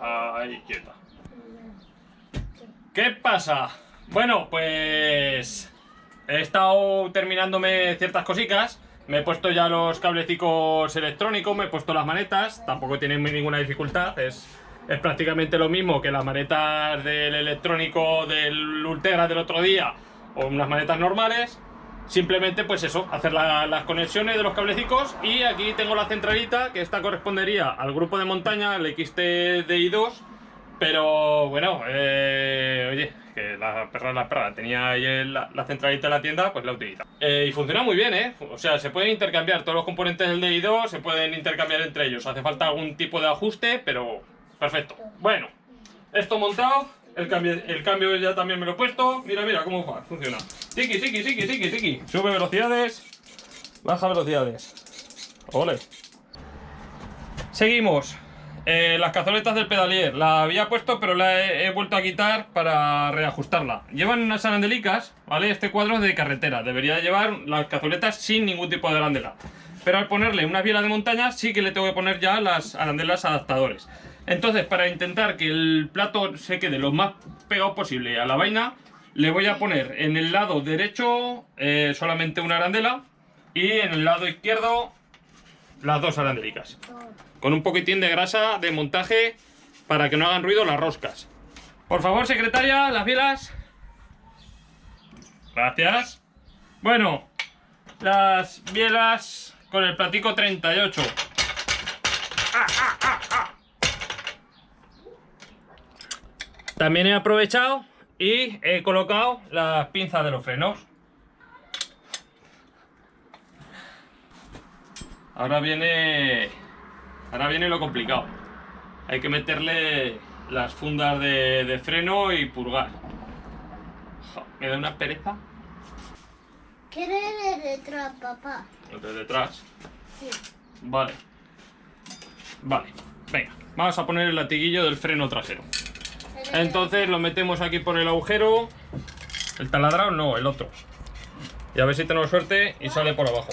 Ahí, quieta. ¿Qué pasa? Bueno, pues... He estado terminándome ciertas cositas. Me he puesto ya los cablecicos electrónicos, me he puesto las manetas. Tampoco tienen ninguna dificultad. Es, es prácticamente lo mismo que las manetas del electrónico del Ultegra del otro día. O unas manetas normales. Simplemente, pues eso, hacer la- las conexiones de los cablecicos. Y aquí tengo la centralita, que esta correspondería al grupo de montaña, el XTDI2. Pero bueno, eh, oye, que la perra la perra. Tenía ahí la, centralita en la tienda, pues la utiliza. Eh, y funciona muy bien, ¿eh? O sea, se pueden intercambiar todos los componentes del DI2, se pueden intercambiar entre ellos. Hace falta algún tipo de ajuste, pero perfecto. Bueno, esto montado, el cambio, el cambio ya también me lo he puesto. Mira, mira cómo funciona. Tiki, tiki, tiki, tiki, tiki. Sube velocidades, baja velocidades. Ole. Seguimos. Eh, las cazoletas del pedalier. La había puesto, pero la he, vuelto a quitar para reajustarla. Llevan unas arandelicas, ¿vale? Este cuadro es de carretera. Debería llevar las cazoletas sin ningún tipo de arandela. Pero al ponerle una biela de montaña, sí que le tengo que poner ya las arandelas adaptadores. Entonces, para intentar que el plato se quede lo más pegado posible a la vaina, le voy a poner en el lado derecho eh, solamente una arandela y en el lado izquierdo las dos arandelicas con un poquitín de grasa de montaje para que no hagan ruido las roscas. Por favor, secretaria, las bielas. Gracias. Bueno, las bielas con el platico 38. Ah, ah, ah, ah. También he aprovechado y he colocado las pinzas de los frenos. Ahora viene Ahora viene lo complicado. Hay que meterle las fundas de, de freno y purgar. Jo, Me da una pereza. ¿Quieres de detrás, papá? De detrás. Sí. Vale. Vale. Venga. Vamos a poner el latiguillo del freno trasero. Entonces lo metemos aquí por el agujero. El taladrado no, el otro. Y a ver si tenemos suerte y sale por abajo.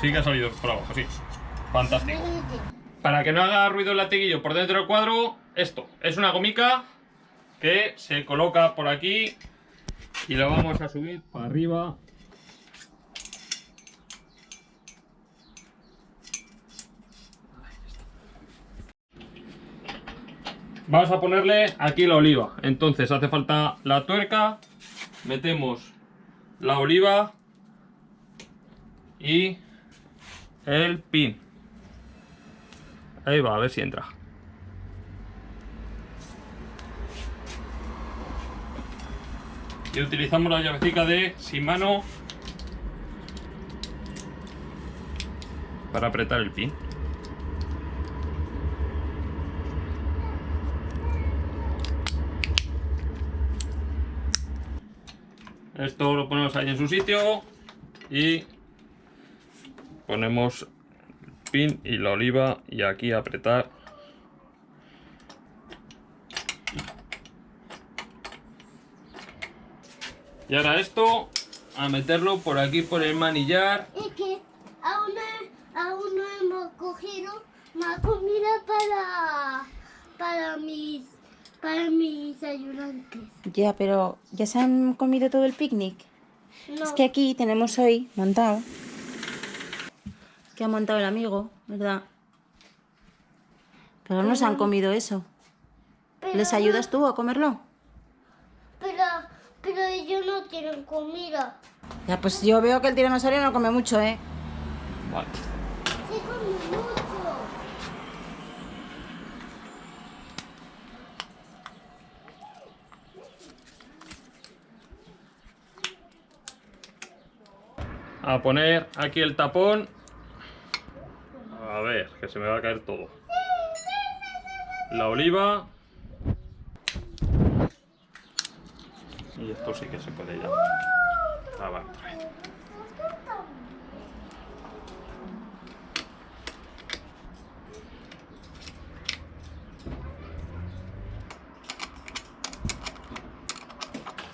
Sí que ha salido por abajo, sí. Fantástico. Para que no haga ruido el latiguillo por dentro del cuadro, esto es una gomica que se coloca por aquí y lo vamos a subir para arriba. Vamos a ponerle aquí la oliva. Entonces hace falta la tuerca, metemos la oliva y el pin. Ahí va, a ver si entra. Y utilizamos la llavecita de sin mano para apretar el pin. Esto lo ponemos ahí en su sitio y ponemos pin y la oliva y aquí apretar. Y ahora esto a meterlo por aquí por el manillar. Es que aún no, aún no hemos cogido más comida para, para mis para mis ayudantes. Ya, pero ¿ya se han comido todo el picnic? No, Es que aquí tenemos hoy montado. Que ha montado el amigo, ¿verdad? Pero no se han comido eso. pero ¿Les no- ayudas tú a comerlo? Pero, pero ellos no tienen comida. Ya, pues yo veo que el tiranosaurio no come mucho, ¿eh? Vale. A poner aquí el tapón. A ver, que se me va a caer todo. La oliva. Y esto sí que se puede ya. Ah.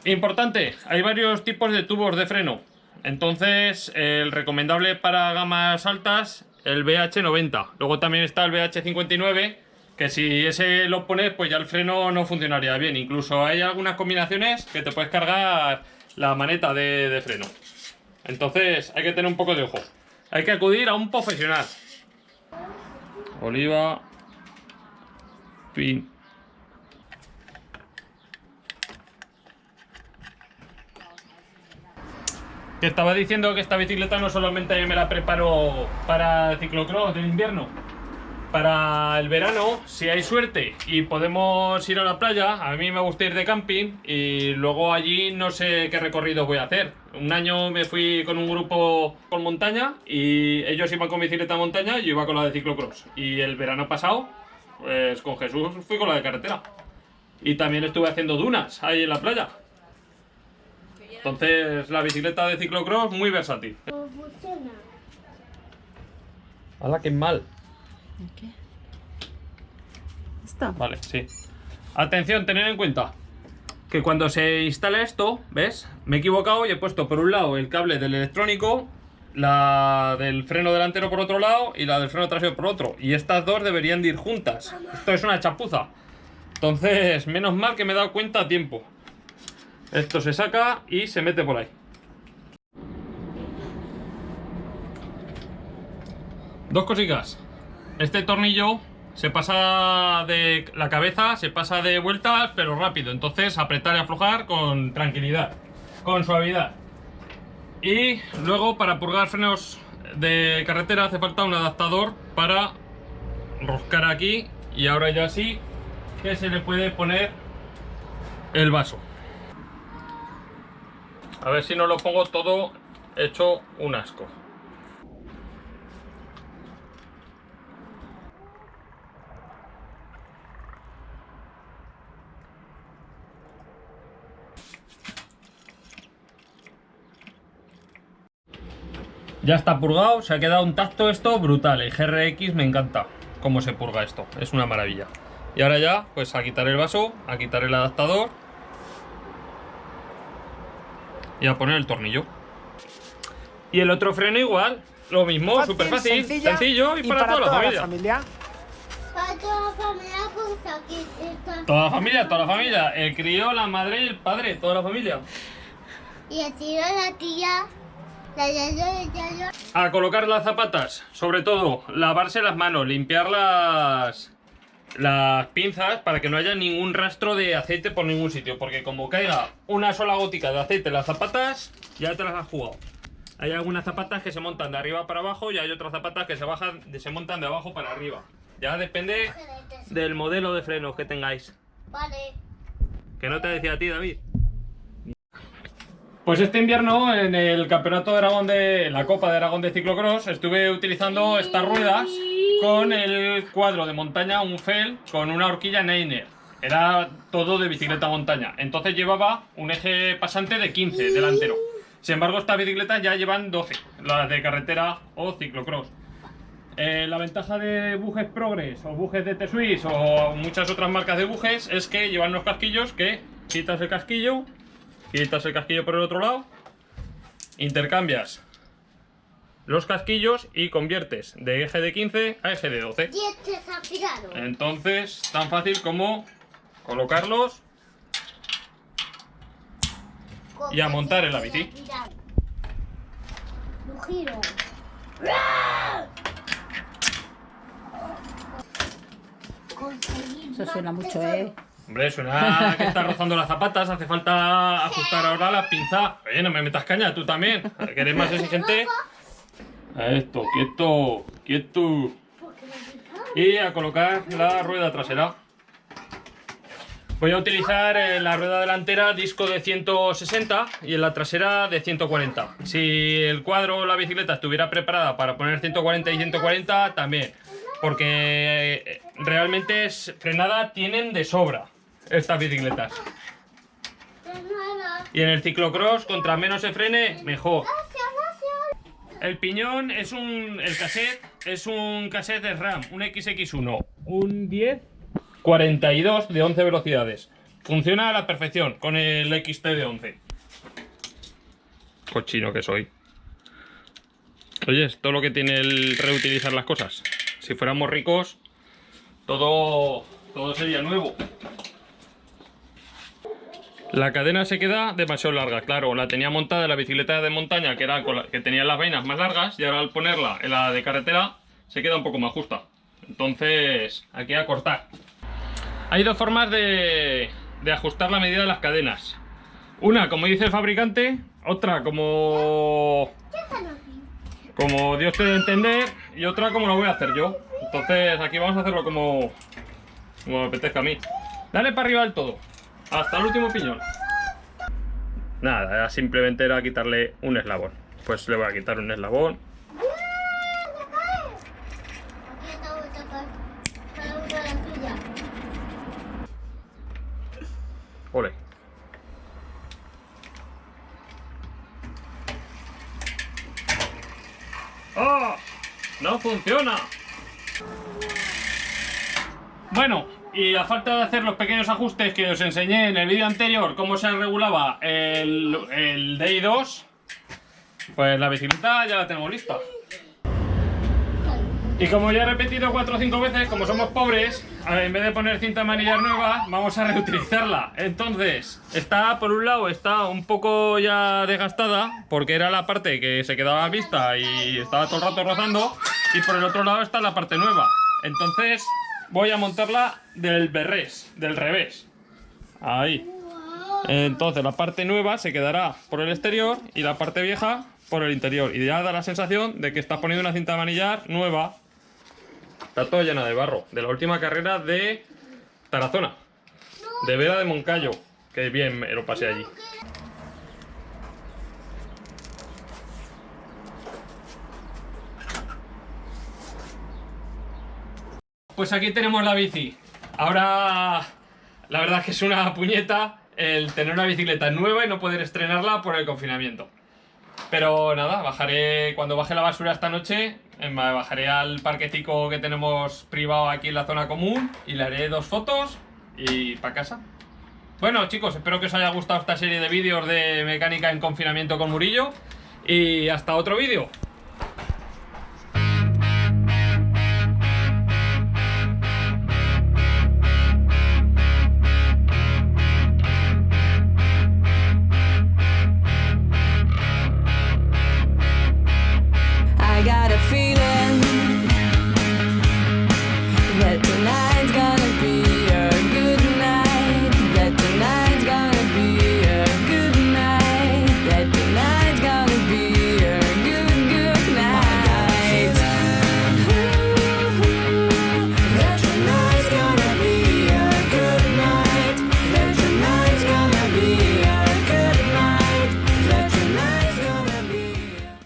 Importante, hay varios tipos de tubos de freno. Entonces, el recomendable para gamas altas el BH90. Luego también está el BH59, que si ese lo pones, pues ya el freno no funcionaría bien. Incluso hay algunas combinaciones que te puedes cargar la maneta de, de freno. Entonces hay que tener un poco de ojo. Hay que acudir a un profesional. Oliva. Pin. Te estaba diciendo que esta bicicleta no solamente me la preparo para ciclocross del invierno, para el verano, si hay suerte y podemos ir a la playa, a mí me gusta ir de camping y luego allí no sé qué recorrido voy a hacer. Un año me fui con un grupo por montaña y ellos iban con bicicleta a montaña y yo iba con la de ciclocross. Y el verano pasado, pues con Jesús fui con la de carretera. Y también estuve haciendo dunas ahí en la playa. Entonces la bicicleta de ciclocross muy versátil. ¿Cómo funciona? ¡Hala, qué mal! ¿Qué? ¿Esto? Vale, sí. Atención, tened en cuenta que cuando se instala esto, ¿ves? Me he equivocado y he puesto por un lado el cable del electrónico, la del freno delantero por otro lado y la del freno trasero por otro. Y estas dos deberían de ir juntas. Esto es una chapuza. Entonces, menos mal que me he dado cuenta a tiempo. Esto se saca y se mete por ahí. Dos cositas. Este tornillo se pasa de la cabeza, se pasa de vueltas, pero rápido. Entonces apretar y aflojar con tranquilidad, con suavidad. Y luego para purgar frenos de carretera hace falta un adaptador para roscar aquí. Y ahora ya sí que se le puede poner el vaso. A ver si no lo pongo todo hecho un asco. Ya está purgado, se ha quedado un tacto esto brutal. El GRX me encanta cómo se purga esto, es una maravilla. Y ahora ya, pues a quitar el vaso, a quitar el adaptador y a poner el tornillo. Y el otro freno igual, lo mismo, súper fácil, sencilla sencillo y, para, toda, la familia. Para toda la familia, pues aquí está. Toda la familia, toda la familia. El crío, la madre y el padre, toda la familia. Y así la tía, la yaya. A colocar las zapatas, sobre todo, lavarse las manos, limpiar las, pinzas para que no haya ningún rastro de aceite por ningún sitio. Porque como caiga una sola gótica de aceite en las zapatas, ya te las has jugado. Hay algunas zapatas que se montan de arriba para abajo y hay otras zapatas que se, bajan, se montan de abajo para arriba. Ya depende del modelo de frenos que tengáis. Vale. Que no te decía a ti, David. Pues este invierno en el campeonato de Aragón de la Copa de Aragón de Ciclocross estuve utilizando estas ruedas con el cuadro de montaña, un FEL con una horquilla Neiner. Era todo de bicicleta montaña. Entonces llevaba un eje pasante de 15 delantero. Sin embargo, estas bicicletas ya llevan 12, las de carretera o ciclocross. Eh, la ventaja de bujes Progress o bujes de T-Swiss o muchas otras marcas de bujes es que llevan unos casquillos que quitas el casquillo, quitas el casquillo por el otro lado, intercambias los casquillos y conviertes de eje de 15 a eje de 12. Y este. Entonces, tan fácil como colocarlos y a montar en la bici. Giro. Eso suena mucho. ¿eh? Hombre, suena que estás rozando las zapatas, hace falta ajustar ahora la pinza. Oye, no me metas caña, tú también. ¿Que eres más exigente? A esto, quieto, quieto. Y a colocar la rueda trasera. Voy a utilizar en la rueda delantera disco de 160 y en la trasera de 140. Si el cuadro o la bicicleta estuviera preparada para poner 140 y 140, también. Porque eh, realmente es- frenada tienen de sobra estas bicicletas. Nada. Y en el ciclocross, contra menos se frene, mejor. El piñón es un. El cassette es un cassette de RAM, un XX1, un 10 42 de 11 velocidades. Funciona a la perfección con el XT de 11. Cochino que soy. Oye, es todo lo que tiene el reutilizar las cosas. Si fuéramos ricos, todo, todo sería nuevo. La cadena se queda demasiado larga, claro, la tenía montada en la bicicleta de montaña que, era que tenía las vainas más largas y ahora al ponerla en la de carretera se queda un poco más justa. Entonces, aquí a cortar. Hay dos formas de, de ajustar la medida de las cadenas. Una, como dice el fabricante, otra como, como Dios te dé entender y otra como lo voy a hacer yo. Entonces aquí vamos a hacerlo como, como me apetezca a mí. Dale para arriba del todo, hasta el último piñón. Nada, simplemente era quitarle un eslabón. Pues le voy a quitar un eslabón. Ole. ¡Ah! ¡No funciona! Bueno, y a falta de hacer los pequeños ajustes que os enseñé en el vídeo anterior, cómo se regulaba el, el DI2, pues la bicicleta ya la tenemos lista. Y como ya he repetido cuatro o cinco veces, como somos pobres, en vez de poner cinta manillar nueva, vamos a reutilizarla. Entonces, está, por un lado, está un poco ya desgastada, porque era la parte que se quedaba vista y estaba todo el rato rozando, y por el otro lado está la parte nueva. Entonces, voy a montarla del berrés, del revés. Ahí. Entonces, la parte nueva se quedará por el exterior y la parte vieja por el interior. Y ya da la sensación de que estás poniendo una cinta manillar nueva. Está todo llena de barro. De la última carrera de Tarazona. De Vera de Moncayo. Que bien me lo pasé allí. Pues aquí tenemos la bici. Ahora, la verdad es que es una puñeta el tener una bicicleta nueva y no poder estrenarla por el confinamiento. Pero nada, bajaré, cuando baje la basura esta noche, eh, bajaré al parquetico que tenemos privado aquí en la zona común y le haré dos fotos y para casa. Bueno chicos, espero que os haya gustado esta serie de vídeos de mecánica en confinamiento con Murillo y hasta otro vídeo. head tonight.